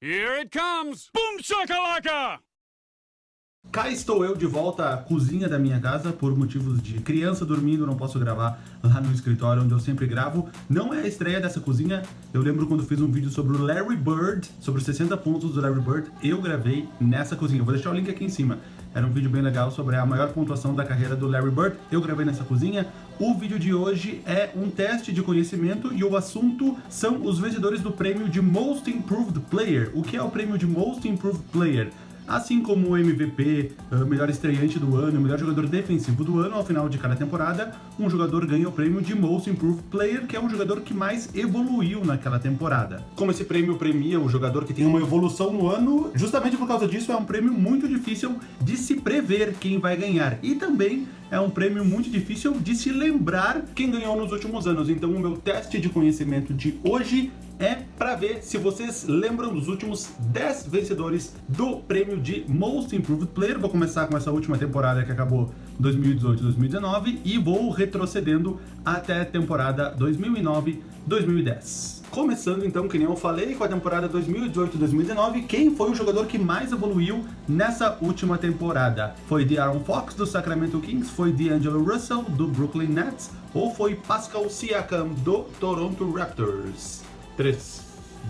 Here it comes! Boom shakalaka! Cá estou eu de volta à cozinha da minha casa por motivos de criança dormindo, não posso gravar lá no escritório onde eu sempre gravo. Não é a estreia dessa cozinha, eu lembro quando fiz um vídeo sobre o Larry Bird, sobre os 60 pontos do Larry Bird, eu gravei nessa cozinha. vou deixar o link aqui em cima. Era um vídeo bem legal sobre a maior pontuação da carreira do Larry Bird, eu gravei nessa cozinha. O vídeo de hoje é um teste de conhecimento e o assunto são os vencedores do prêmio de Most Improved Player. O que é o prêmio de Most Improved Player? Assim como o MVP, uh, melhor estreante do ano, melhor jogador defensivo do ano, ao final de cada temporada, um jogador ganha o prêmio de Most Improved Player, que é um jogador que mais evoluiu naquela temporada. Como esse prêmio premia o jogador que tem uma evolução no ano, justamente por causa disso é um prêmio muito difícil de se prever quem vai ganhar. E também é um prêmio muito difícil de se lembrar quem ganhou nos últimos anos. Então o meu teste de conhecimento de hoje é para ver se vocês lembram dos últimos 10 vencedores do prêmio de Most Improved Player. Vou começar com essa última temporada que acabou 2018-2019 e vou retrocedendo até a temporada 2009-2010. Começando então, que nem eu falei, com a temporada 2018-2019, quem foi o jogador que mais evoluiu nessa última temporada? Foi de Aaron Fox, do Sacramento Kings, foi de Angelo Russell, do Brooklyn Nets, ou foi Pascal Siakam, do Toronto Raptors? 3,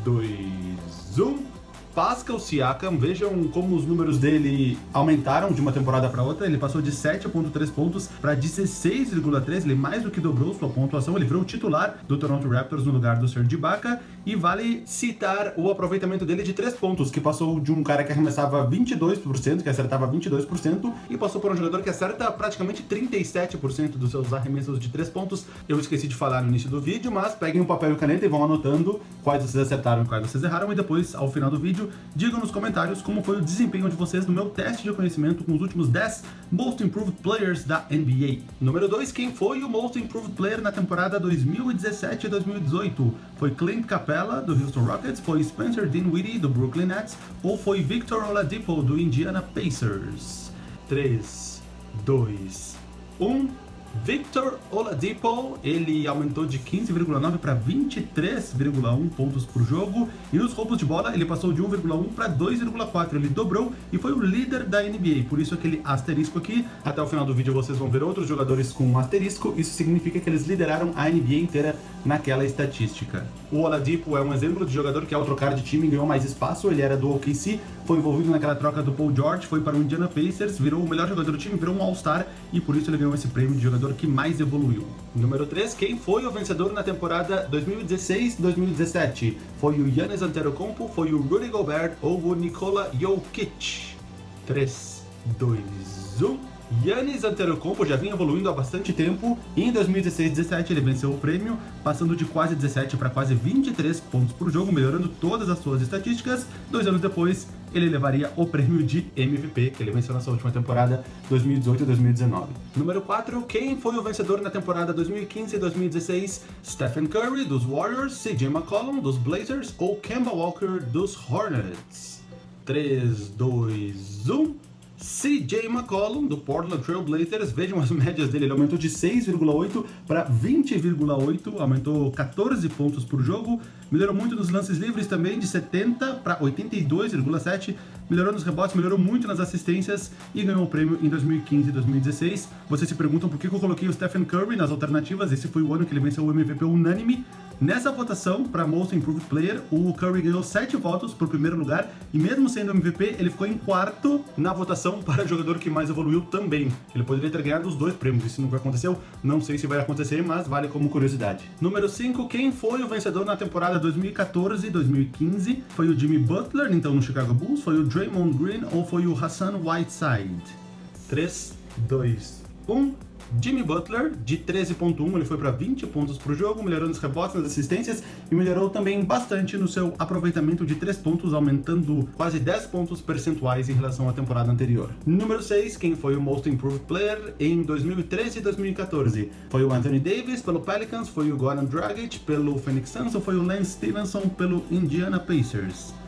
2, 1... Pascal Siakam, vejam como os números dele aumentaram de uma temporada para outra. Ele passou de 7.3 pontos para 16,3, ele mais do que dobrou sua pontuação. Ele virou titular do Toronto Raptors no lugar do Serge Ibaka. E vale citar o aproveitamento dele de 3 pontos, que passou de um cara que arremessava 22%, que acertava 22%, e passou por um jogador que acerta praticamente 37% dos seus arremessos de 3 pontos. Eu esqueci de falar no início do vídeo, mas peguem um papel e caneta e vão anotando quais vocês acertaram e quais vocês erraram, e depois, ao final do vídeo, vídeo, digam nos comentários como foi o desempenho de vocês no meu teste de conhecimento com os últimos 10 Most Improved Players da NBA. Número 2, quem foi o Most Improved Player na temporada 2017 e 2018? Foi Clint Capella, do Houston Rockets, foi Spencer Dinwiddie, do Brooklyn Nets, ou foi Victor Oladipo, do Indiana Pacers? 3, 2, 1... Victor Oladipo, ele aumentou de 15,9 para 23,1 pontos por jogo. E nos roubos de bola ele passou de 1,1 para 2,4, ele dobrou e foi o líder da NBA, por isso aquele asterisco aqui, até o final do vídeo vocês vão ver outros jogadores com um asterisco, isso significa que eles lideraram a NBA inteira naquela estatística. O Oladipo é um exemplo de jogador que ao trocar de time ganhou mais espaço, ele era do OKC, foi envolvido naquela troca do Paul George, foi para o Indiana Pacers, virou o melhor jogador do time, virou um All-Star. E por isso ele ganhou esse prêmio de jogador que mais evoluiu. Número 3, quem foi o vencedor na temporada 2016-2017? Foi o Yannis Antetokounmpo, foi o Rudy Gobert ou o Nikola Jokic? 3, 2, 1... Yannis Antetokounmpo já vinha evoluindo há bastante tempo e em 2016-17 ele venceu o prêmio, passando de quase 17 para quase 23 pontos por jogo, melhorando todas as suas estatísticas. Dois anos depois, ele levaria o prêmio de MVP, que ele venceu na sua última temporada 2018 e 2019. Número 4, quem foi o vencedor na temporada 2015 e 2016? Stephen Curry, dos Warriors, CJ McCollum, dos Blazers ou Kemba Walker, dos Hornets? 3, 2, 1... CJ McCollum, do Portland Trail Blazers, vejam as médias dele, ele aumentou de 6,8 para 20,8, aumentou 14 pontos por jogo, melhorou muito nos lances livres também, de 70 para 82,7, melhorou nos rebotes, melhorou muito nas assistências e ganhou o prêmio em 2015 e 2016. Vocês se perguntam por que eu coloquei o Stephen Curry nas alternativas, esse foi o ano que ele venceu o MVP unânime. Nessa votação para Most Improved Player, o Curry ganhou 7 votos por primeiro lugar e mesmo sendo MVP, ele ficou em quarto na votação para jogador que mais evoluiu também. Ele poderia ter ganhado os dois prêmios, isso nunca aconteceu, não sei se vai acontecer, mas vale como curiosidade. Número 5, quem foi o vencedor na temporada 2014 e 2015? Foi o Jimmy Butler, então no Chicago Bulls, foi o Draymond Green ou foi o Hassan Whiteside? 3, 2, 1... Jimmy Butler, de 13.1, ele foi para 20 pontos por jogo, melhorando os rebotes, nas assistências e melhorou também bastante no seu aproveitamento de 3 pontos, aumentando quase 10 pontos percentuais em relação à temporada anterior. Número 6, quem foi o Most Improved Player em 2013 e 2014? Foi o Anthony Davis pelo Pelicans, foi o Goran Dragic pelo Phoenix Suns ou foi o Lance Stevenson pelo Indiana Pacers?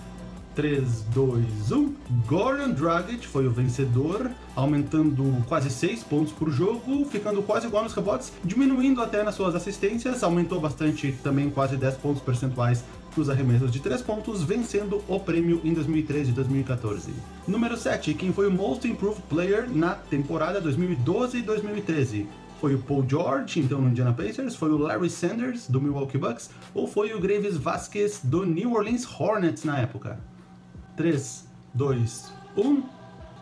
3, 2, 1. Goran Dragic foi o vencedor, aumentando quase 6 pontos por jogo, ficando quase igual nos rebotes, diminuindo até nas suas assistências, aumentou bastante também quase 10 pontos percentuais nos arremessos de 3 pontos, vencendo o prêmio em 2013 e 2014. Número 7, quem foi o Most Improved Player na temporada 2012 e 2013? Foi o Paul George, então no Indiana Pacers, foi o Larry Sanders, do Milwaukee Bucks, ou foi o Graves Vasquez, do New Orleans Hornets na época? 3, 2, 1...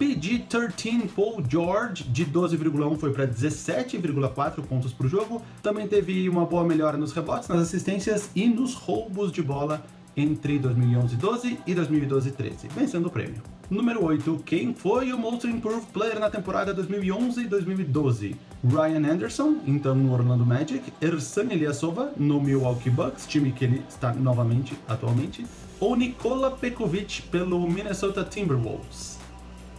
PG-13 Paul George de 12,1 foi para 17,4 pontos por jogo. Também teve uma boa melhora nos rebotes, nas assistências e nos roubos de bola entre 2011-12 e 2012-13, vencendo o prêmio. Número 8, quem foi o Most Improved Player na temporada 2011 e 2012? Ryan Anderson, então no Orlando Magic, Ersan Ilyasova, no Milwaukee Bucks, time que ele está novamente atualmente, ou Nikola Pekovic pelo Minnesota Timberwolves?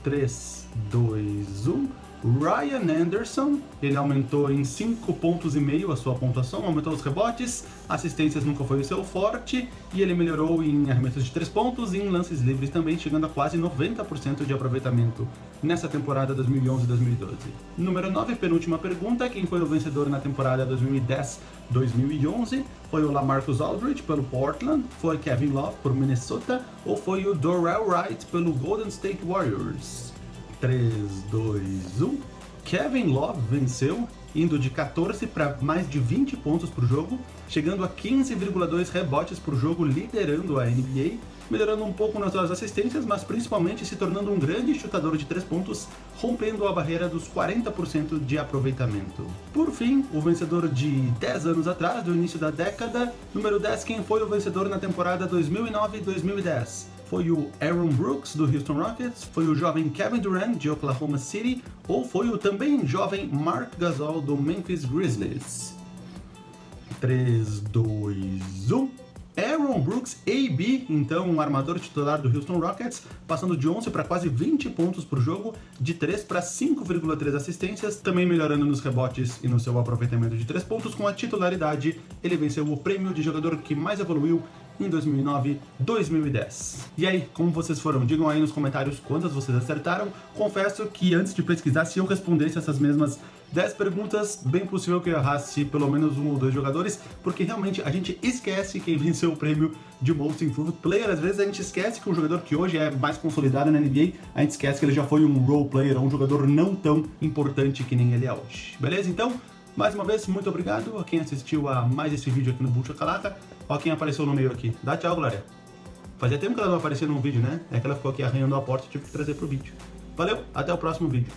3, 2, 1. Ryan Anderson, ele aumentou em 5 pontos e meio a sua pontuação, aumentou os rebotes, assistências nunca foi o seu forte, e ele melhorou em arremessos de 3 pontos e em lances livres também, chegando a quase 90% de aproveitamento nessa temporada 2011-2012. Número 9, penúltima pergunta, quem foi o vencedor na temporada 2010-2011? Foi o Lamarcus Aldridge pelo Portland, foi Kevin Love por Minnesota, ou foi o Dorrell Wright pelo Golden State Warriors? 3, 2, 1. Kevin Love venceu, indo de 14 para mais de 20 pontos por jogo, chegando a 15,2 rebotes por jogo, liderando a NBA, melhorando um pouco nas suas assistências, mas principalmente se tornando um grande chutador de 3 pontos, rompendo a barreira dos 40% de aproveitamento. Por fim, o vencedor de 10 anos atrás, do início da década, número 10, quem foi o vencedor na temporada 2009-2010? Foi o Aaron Brooks, do Houston Rockets? Foi o jovem Kevin Durant, de Oklahoma City? Ou foi o também jovem Mark Gasol, do Memphis Grizzlies? 3, 2, 1... Aaron Brooks, AB, então um armador titular do Houston Rockets, passando de 11 para quase 20 pontos por jogo, de 3 para 5,3 assistências, também melhorando nos rebotes e no seu aproveitamento de 3 pontos com a titularidade. Ele venceu o prêmio de jogador que mais evoluiu em 2009, 2010. E aí, como vocês foram? Digam aí nos comentários quantas vocês acertaram. Confesso que antes de pesquisar, se eu respondesse essas mesmas 10 perguntas, bem possível que eu errasse pelo menos um ou dois jogadores, porque realmente a gente esquece quem venceu o prêmio de Most Improved Player. Às vezes a gente esquece que um jogador que hoje é mais consolidado na NBA, a gente esquece que ele já foi um role player, um jogador não tão importante que nem ele é hoje. Beleza? Então, mais uma vez, muito obrigado a quem assistiu a mais esse vídeo aqui no Bucha Calaca. Ó quem apareceu no meio aqui. Dá tchau, Glória. Fazia tempo que ela não aparecia num vídeo, né? É que ela ficou aqui arranhando a porta e tive que trazer pro vídeo. Valeu, até o próximo vídeo.